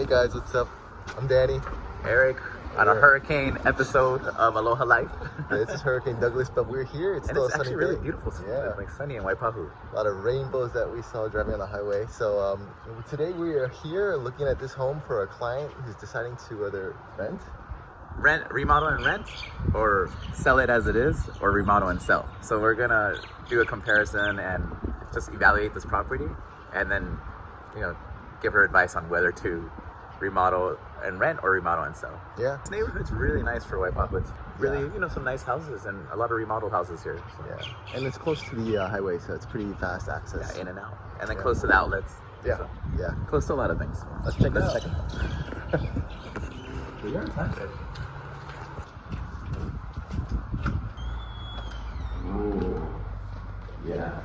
Hey guys, what's up? I'm Danny. Eric on a hurricane episode of Aloha Life. This is Hurricane Douglas, but we're here. It's and still it's a sunny actually really day. beautiful. Yeah. Like sunny in Waipahu. A lot of rainbows that we saw driving on the highway. So um, today we are here looking at this home for a client who's deciding to either rent. Rent, remodel and rent, or sell it as it is, or remodel and sell. So we're gonna do a comparison and just evaluate this property, and then, you know, give her advice on whether to remodel and rent or remodel and sell. Yeah. This neighborhood's really nice for Waipahu. It's really, Yeah. you know, some nice houses and a lot of remodeled houses here. So. Yeah. And it's close to the uh, highway, so it's pretty fast access. Yeah, in and out, and then Yeah. close to the outlets. Yeah. So, Yeah. close to a lot of things. Let's check it Let's out. check it out. we are expensive. Ooh, yeah,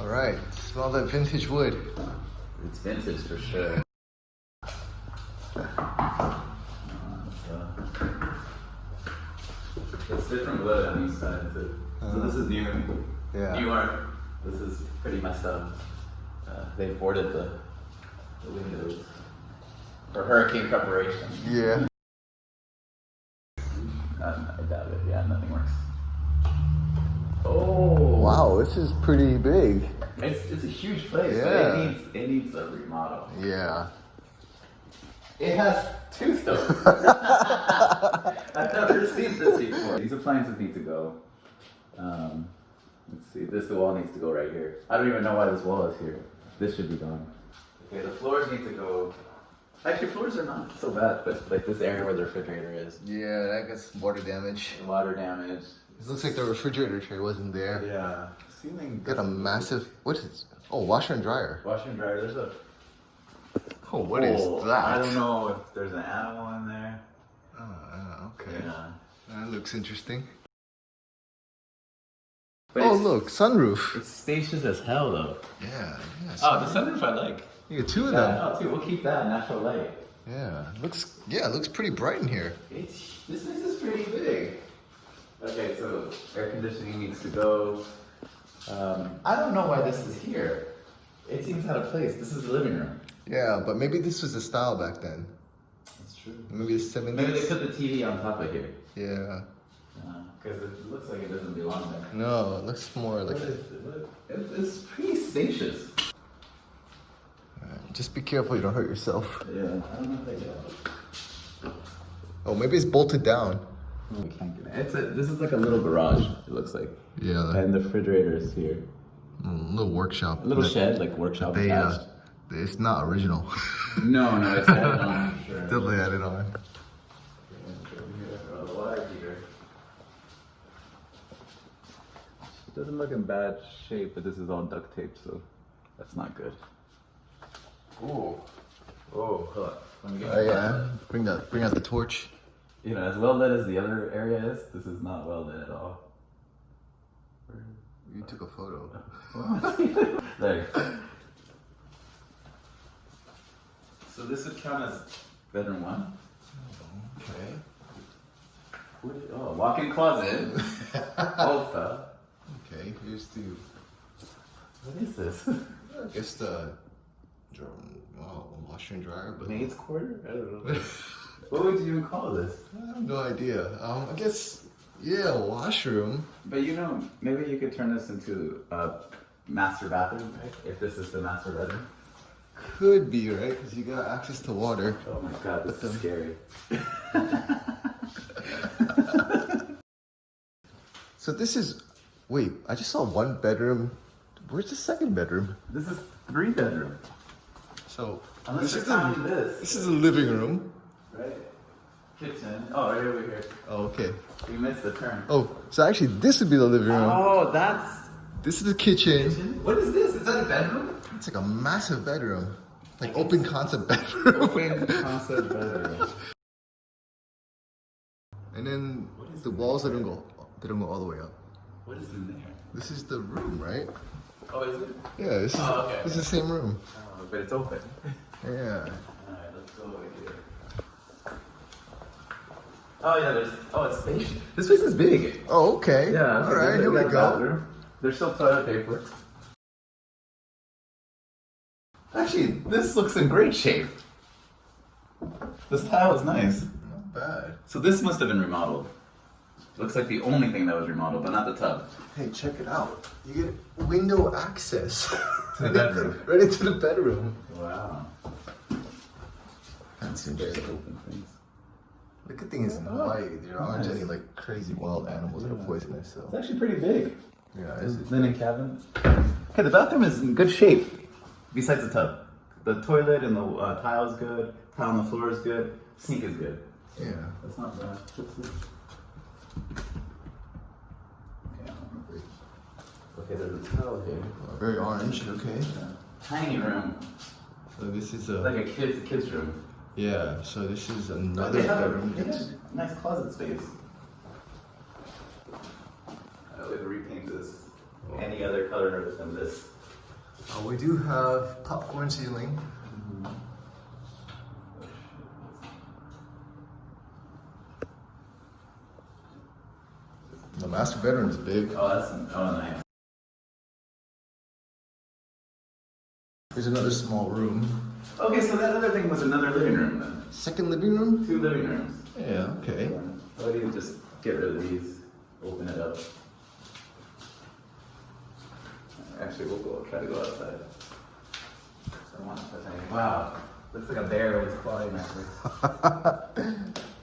All right. Smell that vintage wood. it's vintage for sure. It's different wood on each side too. So this is new. Yeah. New York. This is pretty messed up. Uh, they boarded the, the windows for hurricane preparation. Yeah. Um, I doubt it. Yeah, nothing works. Oh Wow, this is pretty big. It's it's a huge place. but Yeah. it needs it needs a remodel. Yeah. It has two stoves. I've never seen this before. These appliances need to go. Um, let's see. This wall needs to go right here. I don't even know why this wall is here. This should be gone. Okay, the floors need to go. Actually, floors are not so bad, but like this area where the refrigerator is, Yeah, that gets water damage. water damage. It looks like the refrigerator tray wasn't there. Yeah, ceiling. Got a massive. What is? Oh, washer and dryer. washer and dryer. There's a Oh, what is that? I don't know if there's an animal in there. Oh, okay. Yeah. That looks interesting. But oh, look, sunroof. It's spacious as hell though. Yeah, yeah. Oh, the sunroof I like. You get two of them. oh, too. We'll keep that natural light. Yeah, looks. Yeah, it looks pretty bright in here. It's this place is pretty big. Okay, so air conditioning needs to go. Um, I don't know why this is here. It seems out of place. This is the living room. Yeah, but maybe this was the style back then. That's true. Maybe the 70s. Maybe they put the TV on top of here. Yeah. Because it looks like it doesn't belong there. No, it looks more like. is it? It's, it's pretty spacious. Alright, Just be careful you don't hurt yourself. Yeah, I don't know if do. Oh, maybe it's bolted down. We can't get it. It's a, this is like a little garage, it looks like. Yeah, And the refrigerator is here. little workshop. A little shed, like workshop They, uh, attached. It's not original. No, no, it's added on. Sure. Definitely added on. The water heater. It doesn't look in bad shape, but this is all duct tape, so that's not good. Ooh. Oh, hold on. Let me get Oh yeah. Bring that. Bring out the torch. You know, as well lit as the other area is, this is not well lit at all. You took a photo. There. So this would count as bedroom one. Okay. What is- Oh, walk-in closet. Okay. Here's the. What is this? I guess the. Wow, washer and dryer, but Maid's quarter? I don't know. what would you even call this? I have no idea. Um, I guess yeah, washroom. But you know, maybe you could turn this into a master bathroom, right? If this is the master bedroom. Could be right because you got access to water. Oh my god, this is um, scary. So this is. Wait, I just saw one bedroom. Where's the second bedroom? This is three bedroom. So Unless this is the this, this is the living room. right? Kitchen. Oh, right over here. Oh, okay. We missed the turn. Oh, so actually this would be the living room. Oh, that's This is the kitchen. What is this? Is that a bedroom? It's like a massive bedroom, like open concept bedroom. Open concept bedroom. And then the walls don't go they don't go all the way up. What is in there? This is the room, right? Oh, is it? Yeah, this is Oh, okay, this is the same room. Oh, but it's open. Yeah. Alright, let's go over here. Oh yeah, there's. Oh, it's spacious. This place is big. Oh, okay. Yeah. All right, here we go. There's still toilet paper. Actually, this looks in great shape. This tile is nice. Not bad. So this must have been remodeled. Looks like the only thing that was remodeled, but not the tub. Hey, check it out. You get window access To the bedroom. Right into the bedroom. Wow. That's Very open things. The good thing is in Hawaii, oh, there aren't any like crazy wild animals that are poisonous. So. It's actually pretty big. yeah, it's, Linen cabin. Okay, the bathroom is in good shape. Besides the tub, the toilet and the uh, tile is good. Tile on the floor is good. Sink is good. yeah. That's not bad. Okay, okay, there's a towel here. Very orange. Okay. Tiny room, So this is a... like a a kid's kid's room. yeah. So this is another they have a bedroom. they have a nice closet space. I would repaint this any other color other than this. Uh, we do have popcorn ceiling. The master bedroom is big. Oh, that's oh nice. There's another small room. Okay, so that other thing was another living room then. Second living room. Two living rooms. Yeah. Okay. Why do you just get rid of these? Open it up. Actually, we'll go try to go outside. So I want to touch anything. Wow, looks like a bear was clawing at me.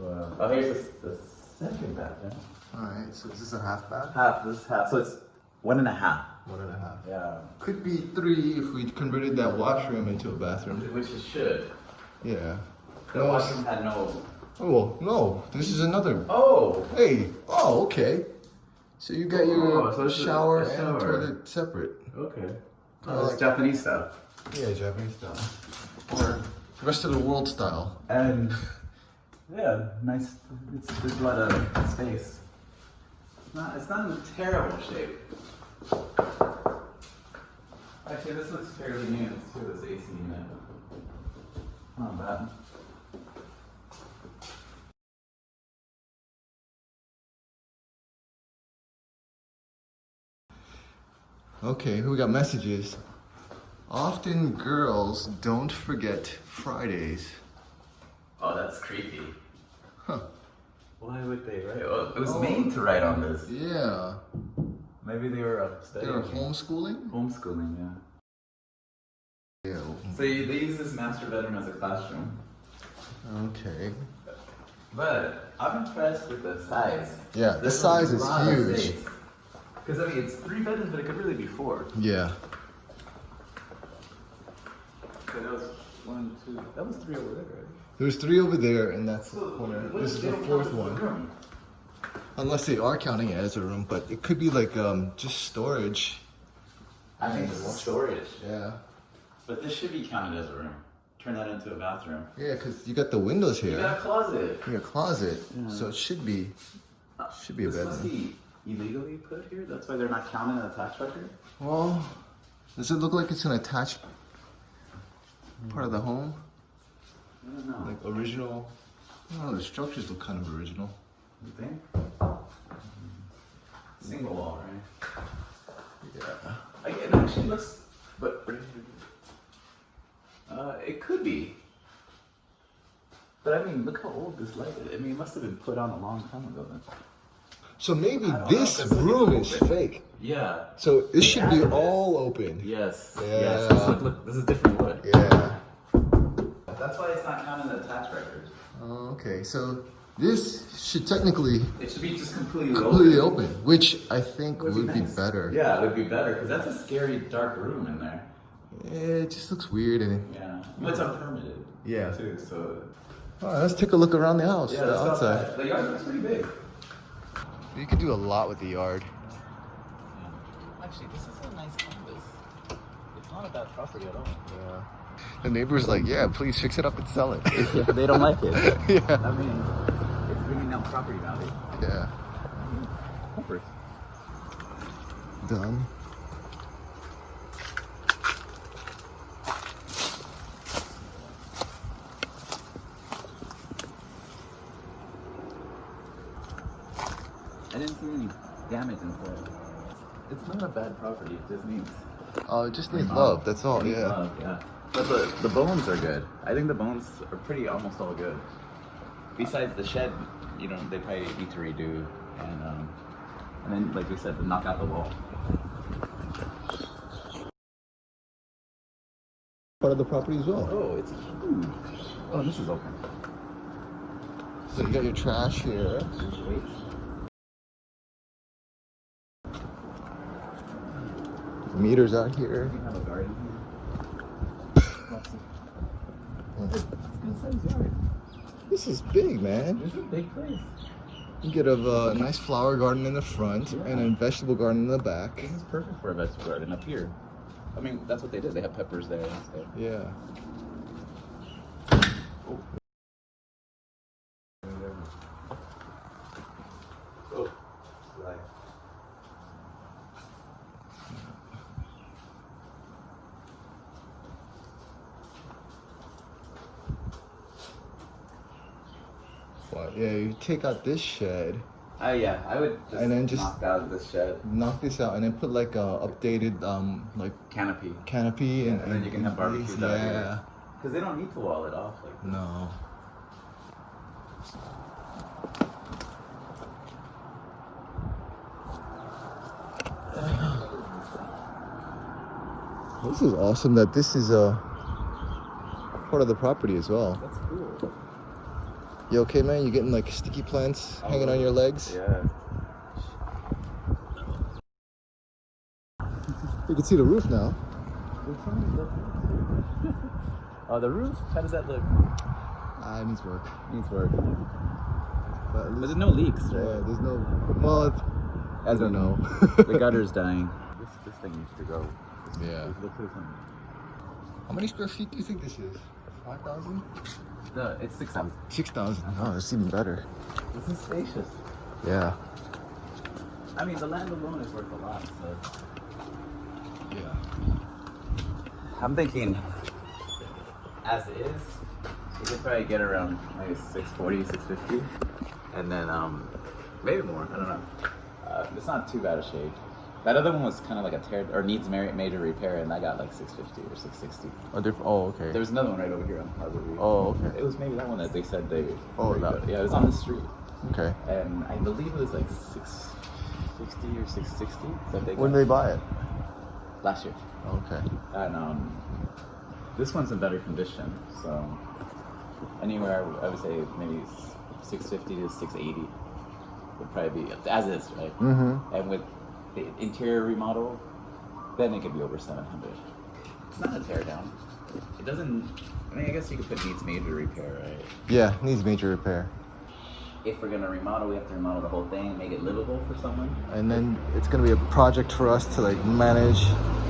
wow. Oh, here's the, the second bathroom. All right. So is this a half bath? Half. This is half. So it's one and a half. One and a half. Yeah. Could be three if we converted that washroom into a bathroom. Which it should. Yeah. The No, washroom had no. Oh well, no. This is another. Oh. Hey. Oh, okay. So you got your Oh, so this shower, a and shower. toilet separate. Okay. Oh, it's like- Japanese style. Yeah, Japanese style. Or rest of the world style. And yeah, nice. It's, there's a lot of space. It's not. It's not in a terrible shape. Actually, this looks fairly new too. This AC unit. Not bad. Okay, we got messages. Often girls don't forget Fridays. Oh, that's creepy. Huh. Why would they write? Oh, it was Oh. made to write on this. Yeah. Maybe they were uh, They studying. are homeschooling? Homeschooling, yeah. Yeah. So you, they use this master bedroom as a classroom. Okay. But I'm impressed with the size. Yeah, the size is huge. Space. Because I mean, it's three bedrooms, but it could really be four. Yeah. Okay, that was one, two. That was three over there, right? There's three over there, and that's the corner. what This is the fourth count this as a one. room? Unless they are counting it as a room, but it could be like um just storage. I think this is storage. Yeah. But this should be counted as a room. Turn that into a bathroom. Yeah, because you got the windows here. You here. got a closet. You got a closet, Yeah. so it should be should be a This must bedroom. Illegally put here. That's why they're not counting in the tax record. Well, does it look like it's an attached part of the home? I don't know. Like original? I don't know, the structures look kind of original. You think? Single wall, right? Yeah. I, it actually looks, but uh, it could be. But I mean, look how old this light is. I mean, it must have been put on a long time ago. Then. So maybe this know, this 'cause look at room is fake. Yeah. So this should be added it. all open. Yes. Yeah. Yes. This, look, look, this is different wood. Yeah. That's why it's not counting in the tax records. Oh, okay, so this should technically It should be just completely, completely open. open, which I think Would would be be better. Yeah, it would be better because that's a scary dark room in there. Yeah, it just looks weird and Yeah. Well, it's unpermitted. Yeah. Too. So. All right, let's take a look around the house, Yeah. the outside. outside. The yard looks pretty big. You could do a lot with the yard. Mm. Actually, this is a nice canvas. It's not a bad property at all. Yeah. The neighbor's like, yeah, please fix it up and sell it. they don't like it. yeah. I mean, it's bringing down property value. Yeah. Mm-hmm. Comfort. Done. I didn't see any damage inside. It's not a bad property. It just needs Oh, it just needs love. That's all. it needs Yeah. love, yeah. But the, the bones are good. I think the bones are pretty almost all good. Besides the shed, you know, they probably need to redo and um, and then like we said, knock out the wall. Part of the property as well. Oh, it's huge. Oh, this is open. So you got your trash here. Meters out here. We have a garden here. It's a good sized yard. This is big, man. This is a big place. You get a uh, nice flower garden in the front Yeah. and a vegetable garden in the back. This is perfect for a vegetable garden up here. I mean, that's what they did. They have peppers there and stuff. Yeah. Oh, right. Yeah, you take out this shed, Uh, yeah, I would just, And then just- knock out this shed knock this out, and then put like a updated um like canopy canopy and, and then you can have barbecues out Yeah. here. because they don't need to wall it off. Like No. This is awesome that this is a part of the property as well. that's cool. You okay, man? You getting like sticky plants oh, hanging on your legs? Yeah. You can see the roof now. oh, the roof? How does that look? Ah, it needs work. It needs work. But, least, but, there's no leaks, right? Yeah, there's no... Well, As I know. the gutter's dying. This, this thing needs to go. This yeah. How many square feet do you think this is? 5,000? No, it's 6,000. 6,000? Oh, it's even better. This is spacious. Yeah. I mean, the land alone is worth a lot, so... Yeah. I'm thinking, as is, we could probably get around like 640, 650, and then um, maybe more, I don't know. Uh, it's not too bad a shade. That other one was kind of like a tear or needs major repair, and I got like 650 or 660. Oh, diff- oh okay. There's another one right over here on Harbor. Oh, okay. It was maybe that one that they said they. Oh, that- Yeah, it was on the street, okay. and I believe it was like 660 or 660 that they. When did they buy it? last year. Okay. And um, this one's in better condition, so anywhere I would say maybe 650 to 680 would probably be as is, right? Mm-hmm. And with the interior remodel, then it could be over 700. It's not a tear down. It doesn't. I mean, I guess you could put needs major repair, right? Yeah, needs major repair. If we're gonna remodel, we have to remodel the whole thing, make it livable for someone. And then it's gonna be a project for us to like manage.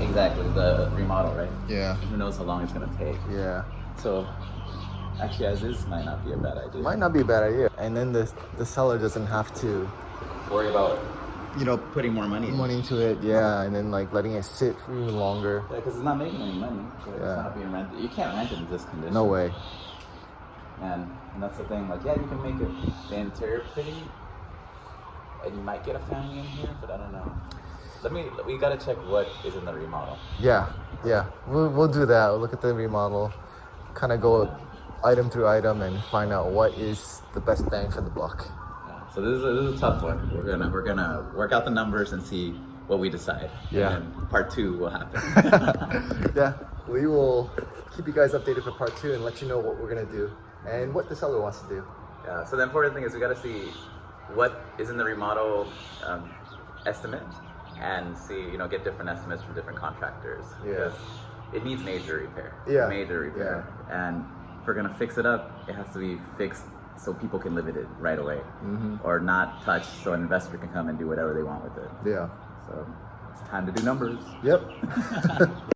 Exactly, the remodel, right? Yeah. Who knows how long it's gonna take? Yeah. So, actually, as is might not be a bad idea. Might not be a bad idea. And then the the seller doesn't have to, worry about you know, putting more money money into it. Yeah, and then like letting it sit for even longer. Yeah, because it's not making any money. So Yeah. It's not being rented. You can't rent it in this condition. No way. And, and that's the thing. Like, yeah, you can make it the interior pretty, and you might get a family in here, but I don't know. Let me. We gotta check what is in the remodel. Yeah, yeah. We'll, we'll do that. We'll look at the remodel, kind of go item through item and find out what is the best bang for the buck. Yeah. So this is, a, this is a tough one. We're gonna we're gonna work out the numbers and see what we decide. Yeah. And then part two will happen. yeah, we will keep you guys updated for part two and let you know what we're gonna do and what the seller wants to do. Yeah, so the important thing is we got to see what is in the remodel um, estimate and see, you know, get different estimates from different contractors. Yeah. Because it needs major repair. Yeah, Major repair. Yeah. And if we're going to fix it up, it has to be fixed so people can live it right away. Mm-hmm. Or not touch so an investor can come and do whatever they want with it. Yeah. So it's time to do numbers. Yep.